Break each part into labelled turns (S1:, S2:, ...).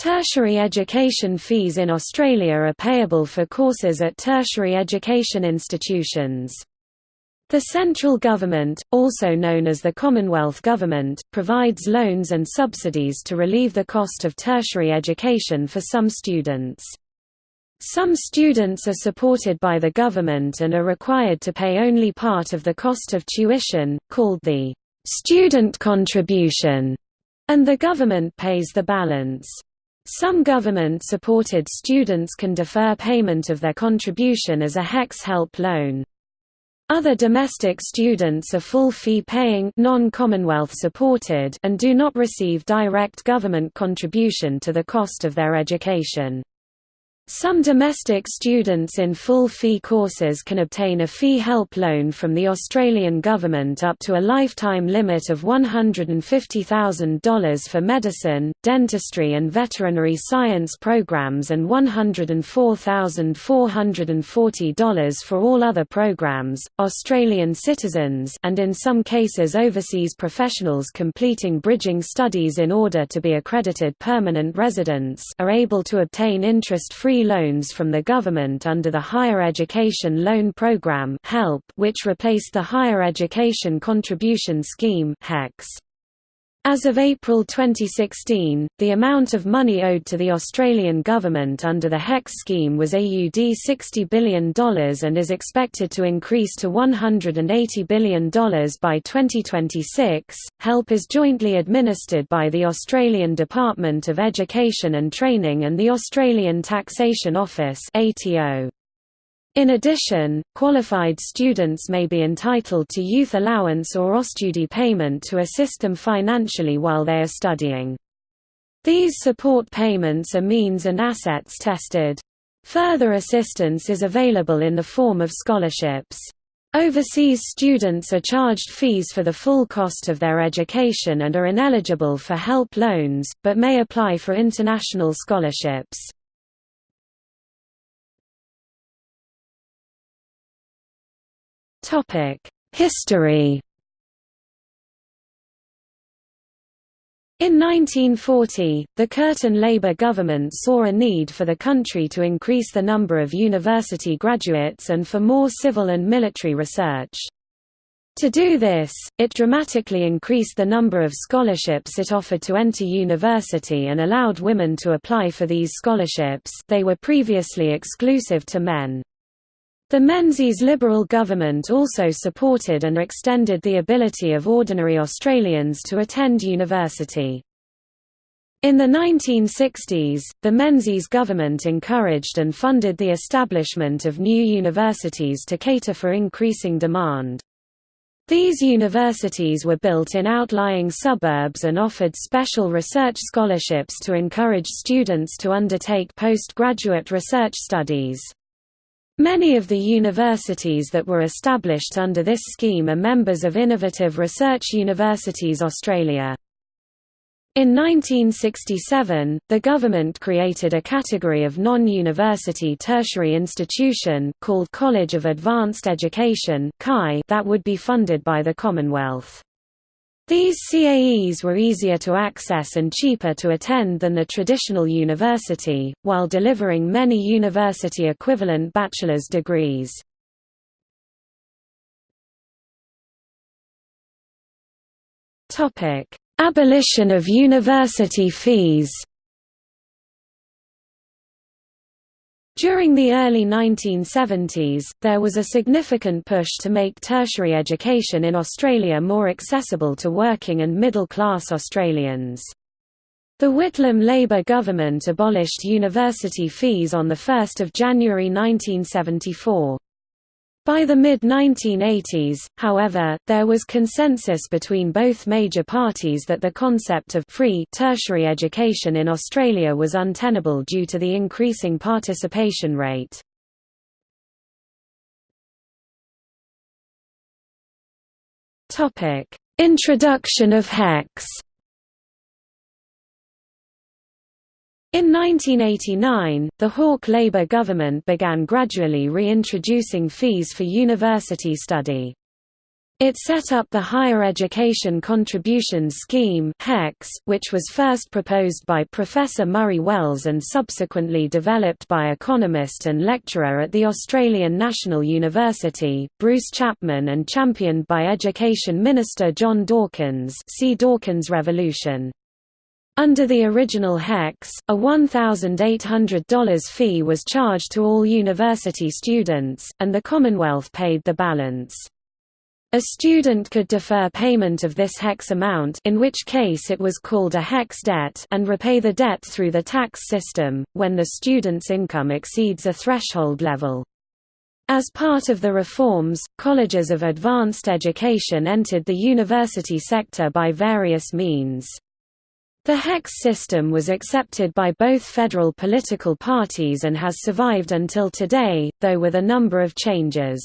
S1: Tertiary education fees in Australia are payable for courses at tertiary education institutions. The central government, also known as the Commonwealth Government, provides loans and subsidies to relieve the cost of tertiary education for some students. Some students are supported by the government and are required to pay only part of the cost of tuition, called the student contribution, and the government pays the balance. Some government-supported students can defer payment of their contribution as a HECS help loan. Other domestic students are full fee-paying non-Commonwealth supported and do not receive direct government contribution to the cost of their education. Some domestic students in full fee courses can obtain a fee help loan from the Australian government up to a lifetime limit of $150,000 for medicine, dentistry and veterinary science programs and $104,440 for all other programs. Australian citizens and in some cases overseas professionals completing bridging studies in order to be accredited permanent residents are able to obtain interest-free loans from the government under the Higher Education Loan Programme which replaced the Higher Education Contribution Scheme HECS. As of April 2016, the amount of money owed to the Australian government under the HECS scheme was AUD $60 billion and is expected to increase to $180 billion by 2026. HELP is jointly administered by the Australian Department of Education and Training and the Australian Taxation Office. ATO. In addition, qualified students may be entitled to youth allowance or Austudy payment to assist them financially while they are studying. These support payments are means and assets tested. Further assistance is available in the form of scholarships. Overseas students are charged fees for the full cost of their education and are ineligible for help loans, but may apply for international scholarships. History In 1940, the Curtin Labour government saw a need for the country to increase the number of university graduates and for more civil and military research. To do this, it dramatically increased the number of scholarships it offered to enter university and allowed women to apply for these scholarships they were previously exclusive to men. The Menzies Liberal government also supported and extended the ability of ordinary Australians to attend university. In the 1960s, the Menzies government encouraged and funded the establishment of new universities to cater for increasing demand. These universities were built in outlying suburbs and offered special research scholarships to encourage students to undertake postgraduate research studies. Many of the universities that were established under this scheme are members of Innovative Research Universities Australia. In 1967, the government created a category of non-university tertiary institution called College of Advanced Education that would be funded by the Commonwealth. These CAEs were easier to access and cheaper to attend than the traditional university, while delivering many university-equivalent bachelor's degrees. Abolition of university fees During the early 1970s, there was a significant push to make tertiary education in Australia more accessible to working and middle-class Australians. The Whitlam Labor government abolished university fees on 1 January 1974. By the mid-1980s, however, there was consensus between both major parties that the concept of free tertiary education in Australia was untenable due to the increasing participation rate. Introduction of HECS In 1989, the Hawke Labour government began gradually reintroducing fees for university study. It set up the Higher Education Contributions Scheme which was first proposed by Professor Murray Wells and subsequently developed by economist and lecturer at the Australian National University, Bruce Chapman and championed by Education Minister John Dawkins see Dawkins Revolution. Under the original HECS, a $1,800 fee was charged to all university students, and the Commonwealth paid the balance. A student could defer payment of this HECS amount in which case it was called a HECS debt and repay the debt through the tax system, when the student's income exceeds a threshold level. As part of the reforms, colleges of advanced education entered the university sector by various means. The HECS system was accepted by both federal political parties and has survived until today, though with a number of changes.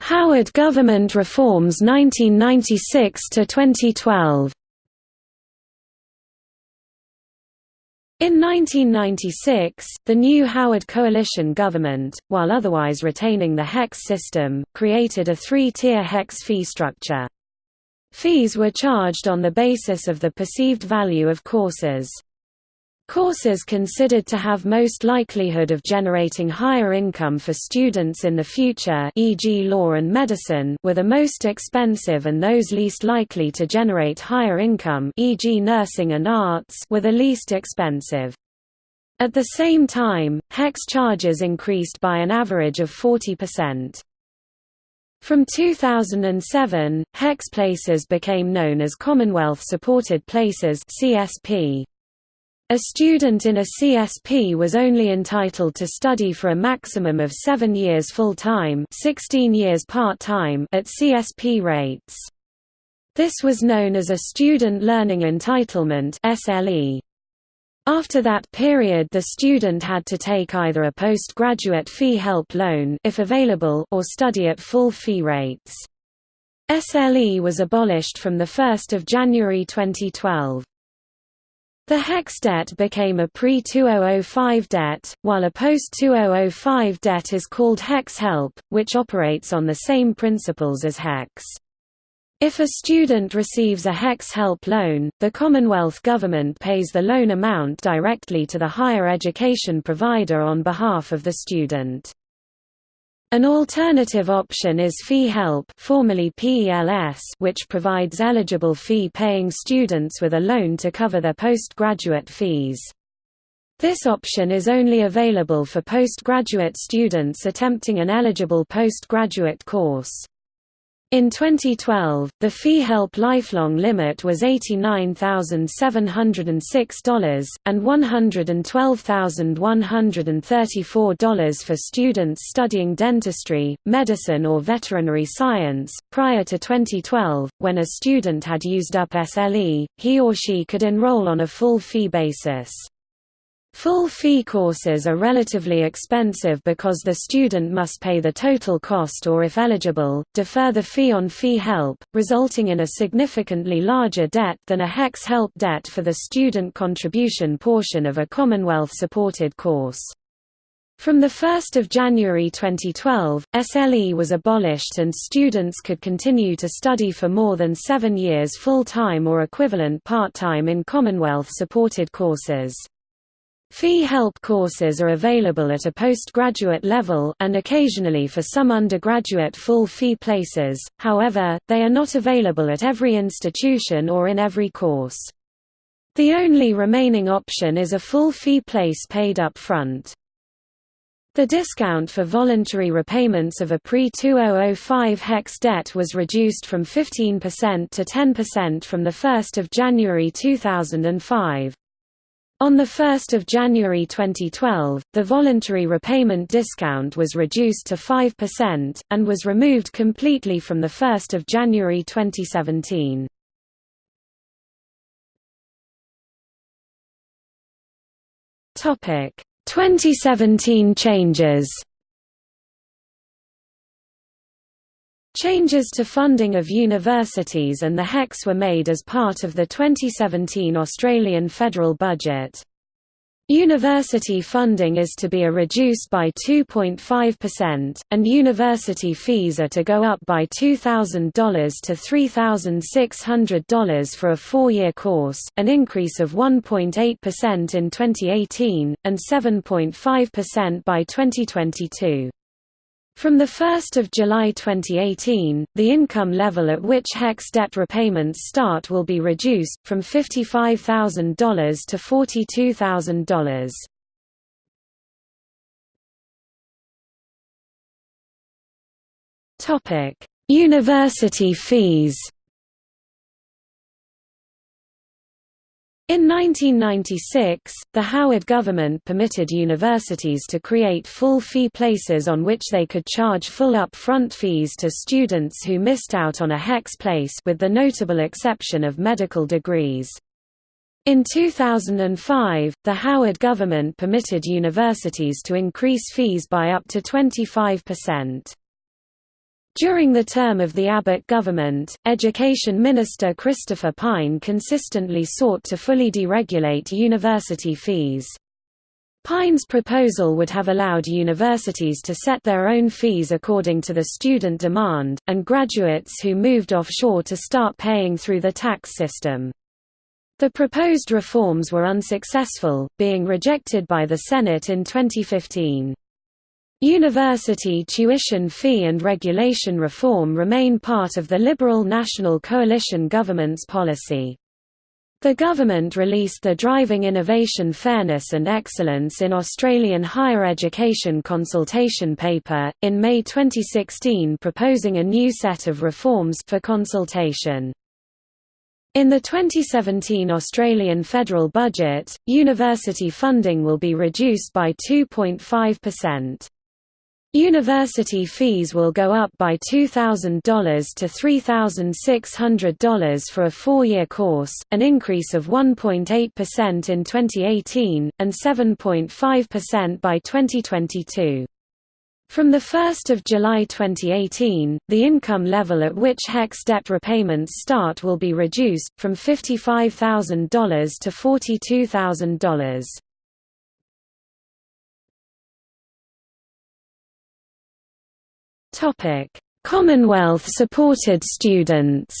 S1: Howard government reforms 1996 to 2012. In 1996, the new Howard coalition government, while otherwise retaining the HECS system, created a three-tier HECS fee structure. Fees were charged on the basis of the perceived value of courses. Courses considered to have most likelihood of generating higher income for students in the future e.g. law and medicine were the most expensive and those least likely to generate higher income e.g. nursing and arts were the least expensive. At the same time, HECS charges increased by an average of 40%. From 2007, HECS places became known as Commonwealth-supported places CSP. A student in a CSP was only entitled to study for a maximum of seven years full-time 16 years part-time at CSP rates. This was known as a Student Learning Entitlement SLE. After that period the student had to take either a postgraduate fee help loan if available or study at full fee rates. SLE was abolished from 1 January 2012. The HECS debt became a pre-2005 debt, while a post-2005 debt is called HECS Help, which operates on the same principles as HECS. If a student receives a HECS Help loan, the Commonwealth Government pays the loan amount directly to the higher education provider on behalf of the student. An alternative option is Fee Help formerly PELS which provides eligible fee-paying students with a loan to cover their postgraduate fees. This option is only available for postgraduate students attempting an eligible postgraduate course. In 2012, the fee help lifelong limit was $89,706, and $112,134 for students studying dentistry, medicine or veterinary science. Prior to 2012, when a student had used up SLE, he or she could enroll on a full fee basis. Full fee courses are relatively expensive because the student must pay the total cost or if eligible, defer the fee on fee help, resulting in a significantly larger debt than a HECS help debt for the student contribution portion of a Commonwealth-supported course. From 1 January 2012, SLE was abolished and students could continue to study for more than seven years full-time or equivalent part-time in Commonwealth-supported courses. Fee help courses are available at a postgraduate level and occasionally for some undergraduate full fee places, however, they are not available at every institution or in every course. The only remaining option is a full fee place paid up front. The discount for voluntary repayments of a pre-2005 HECS debt was reduced from 15% to 10% from 1 January 2005. On 1 January 2012, the voluntary repayment discount was reduced to 5%, and was removed completely from 1 January 2017. Topic 2017 changes Changes to funding of universities and the HECS were made as part of the 2017 Australian federal budget. University funding is to be reduced by 2.5%, and university fees are to go up by $2,000 to $3,600 for a four-year course, an increase of 1.8% in 2018, and 7.5% by 2022. From 1 July 2018, the income level at which HECS debt repayments start will be reduced, from $55,000 to $42,000. University fees In 1996, the Howard government permitted universities to create full fee places on which they could charge full up-front fees to students who missed out on a HECS place with the notable exception of medical degrees. In 2005, the Howard government permitted universities to increase fees by up to 25%. During the term of the Abbott government, Education Minister Christopher Pyne consistently sought to fully deregulate university fees. Pyne's proposal would have allowed universities to set their own fees according to the student demand, and graduates who moved offshore to start paying through the tax system. The proposed reforms were unsuccessful, being rejected by the Senate in 2015. University tuition fee and regulation reform remain part of the Liberal National Coalition government's policy. The government released the Driving Innovation Fairness and Excellence in Australian Higher Education consultation paper, in May 2016 proposing a new set of reforms for consultation. In the 2017 Australian federal budget, university funding will be reduced by 2.5%. University fees will go up by $2,000 to $3,600 for a four-year course, an increase of 1.8% in 2018, and 7.5% by 2022. From 1 July 2018, the income level at which HECS debt repayments start will be reduced, from $55,000 to $42,000. Commonwealth-supported students.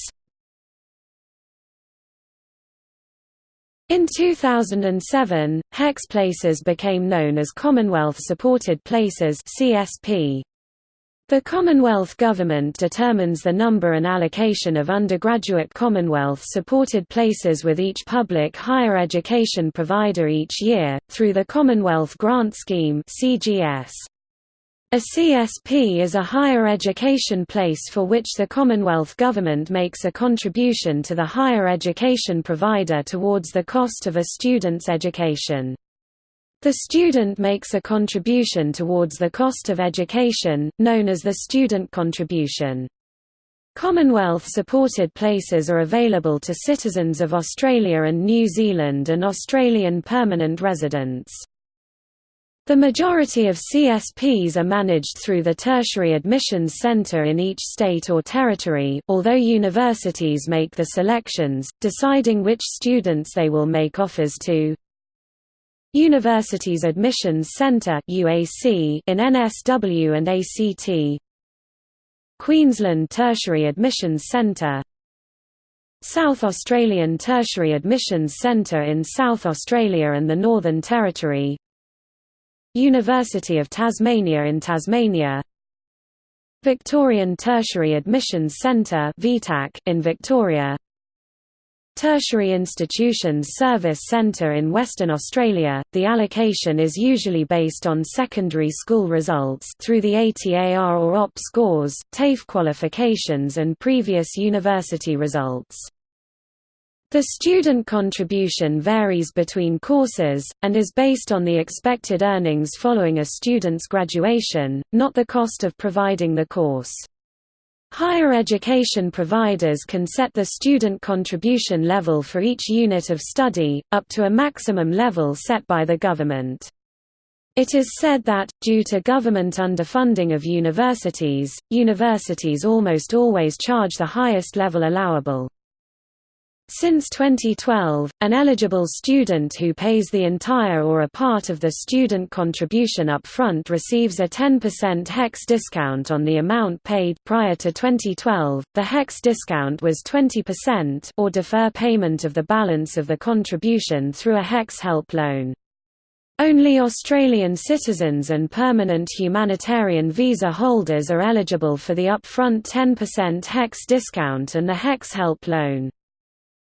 S1: In 2007, HECS places became known as Commonwealth-supported places (CSP). The Commonwealth Government determines the number and allocation of undergraduate Commonwealth-supported places with each public higher education provider each year, through the Commonwealth Grant Scheme CGS. A CSP is a higher education place for which the Commonwealth Government makes a contribution to the higher education provider towards the cost of a student's education. The student makes a contribution towards the cost of education, known as the student contribution. Commonwealth-supported places are available to citizens of Australia and New Zealand and Australian permanent residents. The majority of CSPs are managed through the Tertiary Admissions Centre in each state or territory, although universities make the selections, deciding which students they will make offers to. Universities Admissions Centre UAC in NSW and ACT Queensland Tertiary Admissions Centre South Australian Tertiary Admissions Centre in South Australia and the Northern Territory University of Tasmania in Tasmania. Victorian Tertiary Admissions Centre in Victoria. Tertiary Institutions Service Centre in Western Australia, the allocation is usually based on secondary school results through the ATAR or OP scores, TAFE qualifications and previous university results. The student contribution varies between courses, and is based on the expected earnings following a student's graduation, not the cost of providing the course. Higher education providers can set the student contribution level for each unit of study, up to a maximum level set by the government. It is said that, due to government underfunding of universities, universities almost always charge the highest level allowable. Since 2012, an eligible student who pays the entire or a part of the student contribution up front receives a 10% HECS discount on the amount paid prior to 2012. The HECS discount was 20% or defer payment of the balance of the contribution through a HECS help loan. Only Australian citizens and permanent humanitarian visa holders are eligible for the upfront 10% HECS discount and the HECS help loan.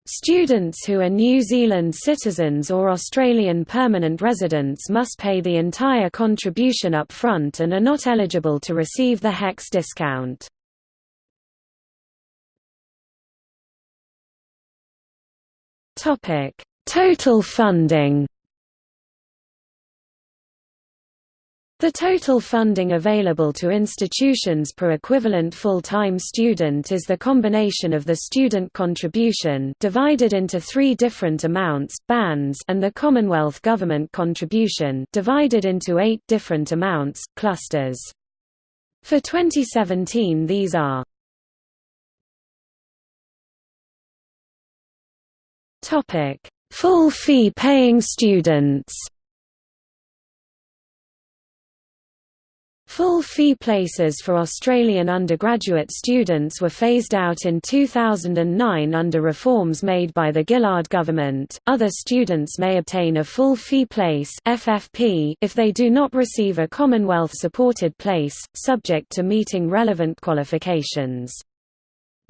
S1: Students who are New Zealand citizens or Australian permanent residents must pay the entire contribution up front and are not eligible to receive the HECS discount. Total funding The total funding available to institutions per equivalent full-time student is the combination of the student contribution divided into three different amounts bands and the Commonwealth government contribution divided into eight different amounts clusters. For 2017 these are Full fee paying students Full fee places for Australian undergraduate students were phased out in 2009 under reforms made by the Gillard government. Other students may obtain a full fee place (FFP) if they do not receive a Commonwealth supported place, subject to meeting relevant qualifications.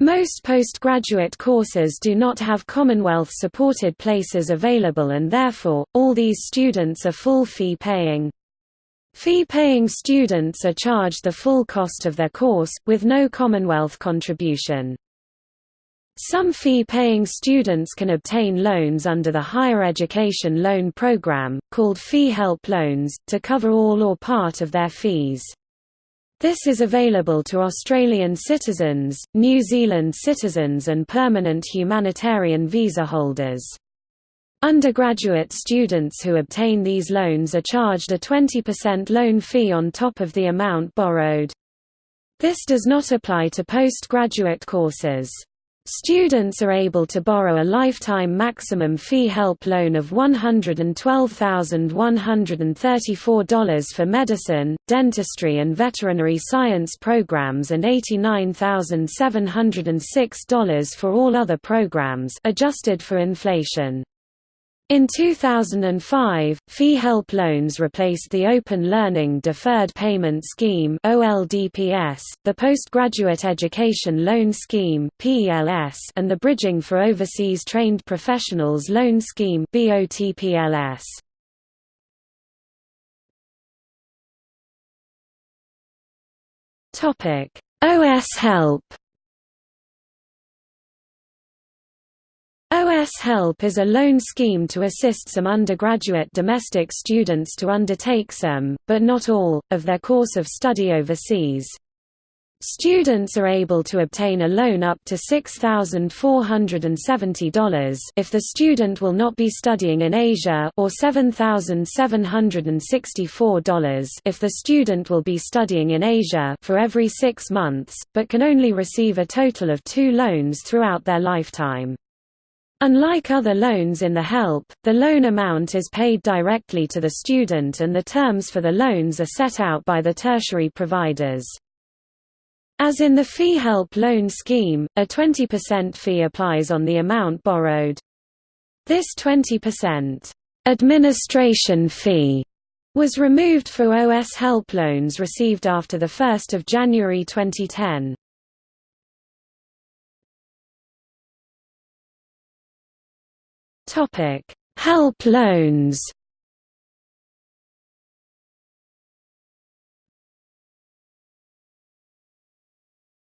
S1: Most postgraduate courses do not have Commonwealth supported places available and therefore, all these students are full fee paying. Fee-paying students are charged the full cost of their course, with no Commonwealth contribution. Some fee-paying students can obtain loans under the Higher Education Loan Programme, called Fee Help Loans, to cover all or part of their fees. This is available to Australian citizens, New Zealand citizens and permanent humanitarian visa holders. Undergraduate students who obtain these loans are charged a 20% loan fee on top of the amount borrowed. This does not apply to postgraduate courses. Students are able to borrow a lifetime maximum fee help loan of $112,134 for medicine, dentistry and veterinary science programs and $89,706 for all other programs adjusted for inflation. In 2005, fee help loans replaced the Open Learning Deferred Payment Scheme (OLDPS), the Postgraduate Education Loan Scheme (PELS), and the Bridging for Overseas Trained Professionals Loan Scheme (BOTPLS). Topic: OS Help OS Help is a loan scheme to assist some undergraduate domestic students to undertake some, but not all, of their course of study overseas. Students are able to obtain a loan up to $6,470 if the student will not be studying in Asia or $7,764 if the student will be studying in Asia for every six months, but can only receive a total of two loans throughout their lifetime. Unlike other loans in the HELP, the loan amount is paid directly to the student and the terms for the loans are set out by the tertiary providers. As in the Fee Help loan scheme, a 20% fee applies on the amount borrowed. This 20% administration fee was removed for OS Help loans received after 1 January 2010. Topic: Help loans.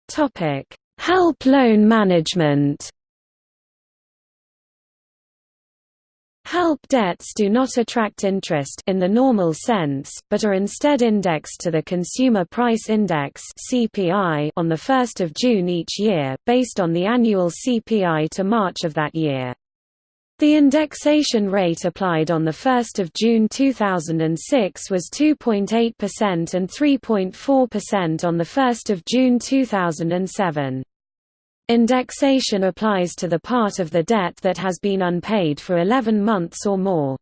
S1: Topic: Help loan management. Help debts do not attract interest in the normal sense, but are instead indexed to the Consumer Price Index (CPI) on the 1st of June each year, based on the annual CPI to March of that year. The indexation rate applied on 1 June 2006 was 2.8% and 3.4% on 1 June 2007. Indexation applies to the part of the debt that has been unpaid for 11 months or more.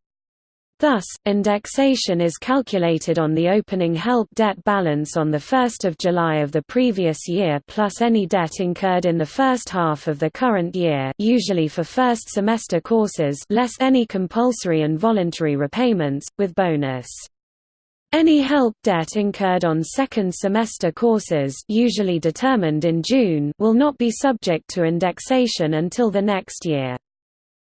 S1: Thus, indexation is calculated on the opening HELP debt balance on 1 July of the previous year plus any debt incurred in the first half of the current year usually for first semester courses less any compulsory and voluntary repayments, with bonus. Any HELP debt incurred on second semester courses usually determined in June will not be subject to indexation until the next year.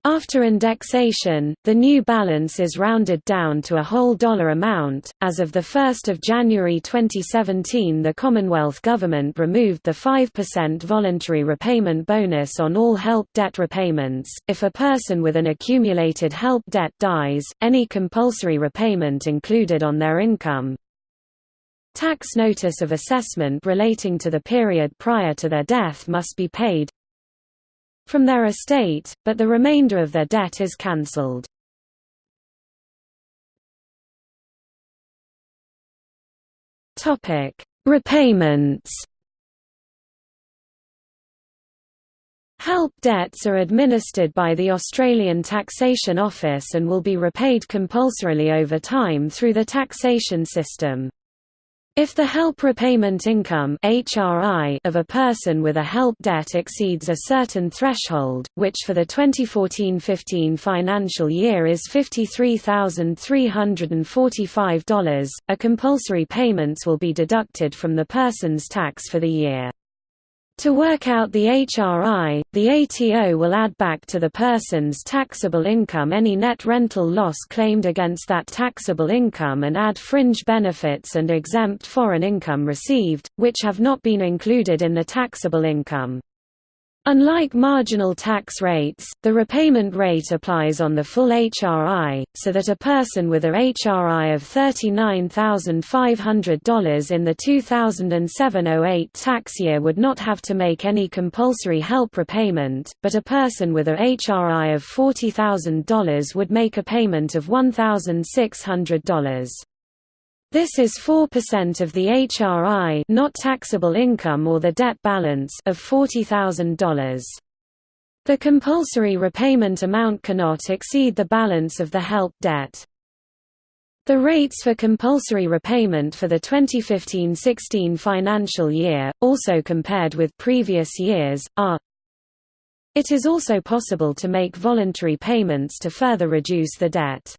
S1: After indexation, the new balance is rounded down to a whole dollar amount. As of 1 January 2017, the Commonwealth Government removed the 5% voluntary repayment bonus on all HELP debt repayments. If a person with an accumulated HELP debt dies, any compulsory repayment included on their income tax notice of assessment relating to the period prior to their death must be paid, from their estate, but the remainder of their debt is cancelled. Repayments HELP debts are administered by the Australian Taxation Office and will be repaid compulsorily over time through the taxation system. If the help repayment income of a person with a help debt exceeds a certain threshold, which for the 2014-15 financial year is $53,345, a compulsory payments will be deducted from the person's tax for the year. To work out the HRI, the ATO will add back to the person's taxable income any net rental loss claimed against that taxable income and add fringe benefits and exempt foreign income received, which have not been included in the taxable income. Unlike marginal tax rates, the repayment rate applies on the full HRI, so that a person with a HRI of $39,500 in the 2007–08 tax year would not have to make any compulsory help repayment, but a person with a HRI of $40,000 would make a payment of $1,600. This is 4% of the HRI not taxable income or the debt balance of $40,000. The compulsory repayment amount cannot exceed the balance of the HELP debt. The rates for compulsory repayment for the 2015–16 financial year, also compared with previous years, are It is also possible to make voluntary payments to further reduce the debt.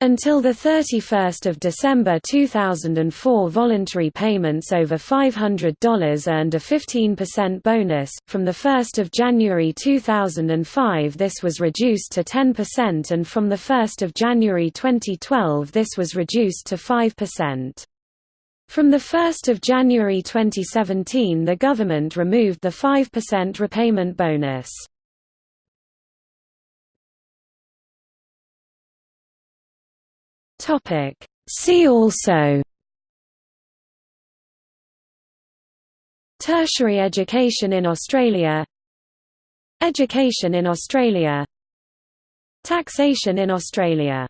S1: Until 31 December 2004 voluntary payments over $500 earned a 15% bonus, from 1 January 2005 this was reduced to 10% and from 1 January 2012 this was reduced to 5%. From 1 January 2017 the government removed the 5% repayment bonus. Topic. See also. Tertiary education in Australia. Education in Australia. Taxation in Australia